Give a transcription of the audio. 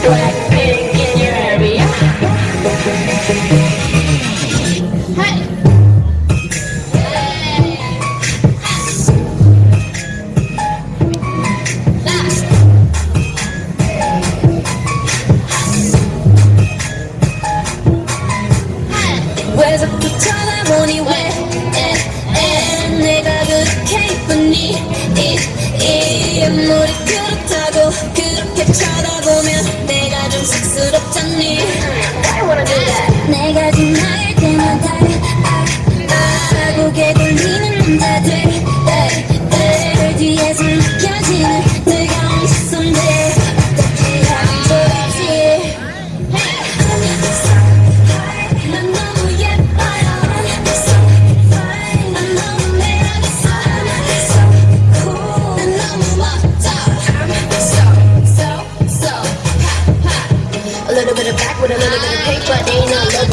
Blackpink in your area. Hey. Where's the time I'm only? 언니. little bit of back with a little bit of pink, but they ain't no love.